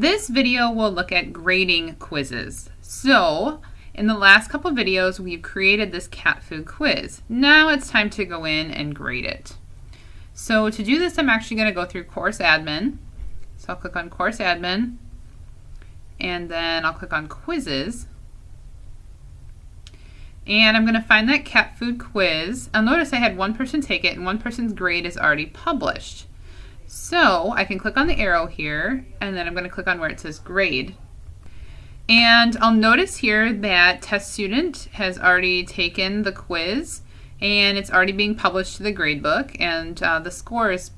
This video will look at grading quizzes. So, in the last couple videos, we've created this cat food quiz. Now it's time to go in and grade it. So to do this, I'm actually going to go through Course Admin. So I'll click on Course Admin, and then I'll click on Quizzes. And I'm going to find that cat food quiz. I'll notice I had one person take it, and one person's grade is already published. So I can click on the arrow here, and then I'm going to click on where it says grade. And I'll notice here that test student has already taken the quiz and it's already being published to the gradebook and uh, the score is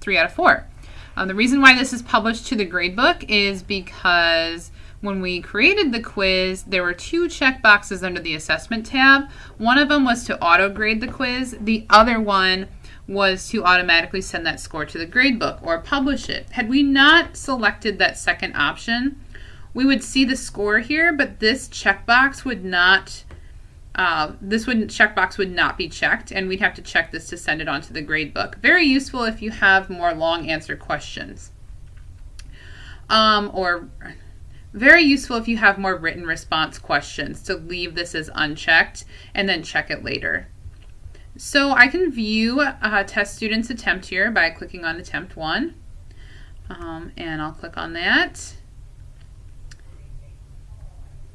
3 out of 4. Um, the reason why this is published to the gradebook is because when we created the quiz, there were two check boxes under the assessment tab. One of them was to auto grade the quiz. The other one was to automatically send that score to the gradebook or publish it. Had we not selected that second option, we would see the score here, but this checkbox would not, uh, this would checkbox would not be checked, and we'd have to check this to send it on to the gradebook. Very useful if you have more long answer questions. Um, or very useful if you have more written response questions to leave this as unchecked and then check it later. So I can view a test student's attempt here by clicking on attempt one. Um, and I'll click on that.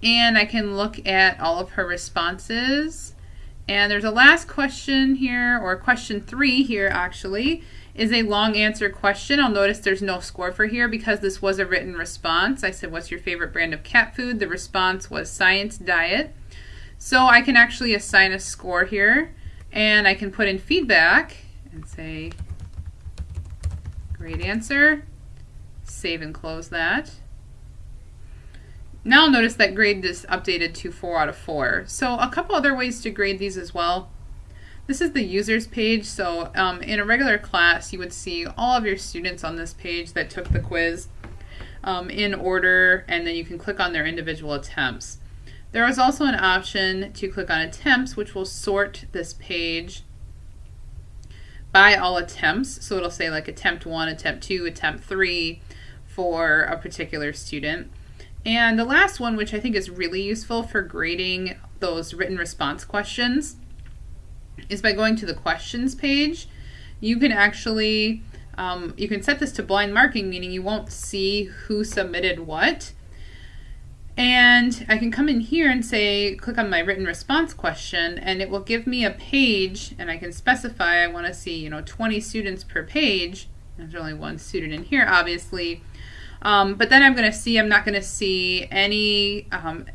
And I can look at all of her responses. And there's a last question here, or question three here actually, is a long answer question. I'll notice there's no score for here because this was a written response. I said, what's your favorite brand of cat food? The response was science diet. So I can actually assign a score here. And I can put in feedback and say, great answer. Save and close that. Now notice that grade is updated to 4 out of 4. So a couple other ways to grade these as well. This is the users page, so um, in a regular class you would see all of your students on this page that took the quiz um, in order and then you can click on their individual attempts. There is also an option to click on attempts which will sort this page by all attempts. So it'll say like attempt 1, attempt 2, attempt 3 for a particular student. And the last one, which I think is really useful for grading those written response questions, is by going to the questions page. You can actually, um, you can set this to blind marking, meaning you won't see who submitted what. And I can come in here and say, click on my written response question, and it will give me a page, and I can specify I want to see, you know, 20 students per page. There's only one student in here, obviously. Um, but then I'm going to see, I'm not going to see any um,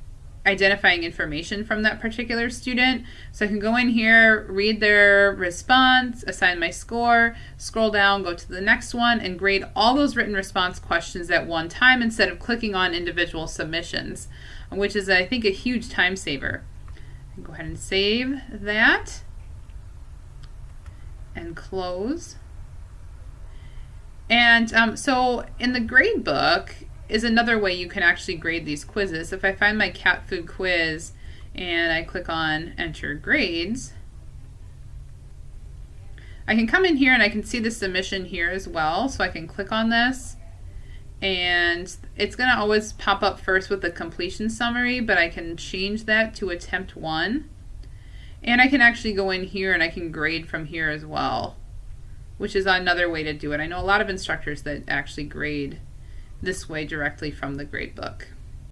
identifying information from that particular student. So I can go in here, read their response, assign my score, scroll down, go to the next one, and grade all those written response questions at one time instead of clicking on individual submissions, which is, I think, a huge time saver. Go ahead and save that and close. And um, so in the grade book is another way you can actually grade these quizzes. If I find my cat food quiz and I click on enter grades, I can come in here and I can see the submission here as well. So I can click on this and it's going to always pop up first with the completion summary, but I can change that to attempt one. And I can actually go in here and I can grade from here as well which is another way to do it. I know a lot of instructors that actually grade this way directly from the grade book.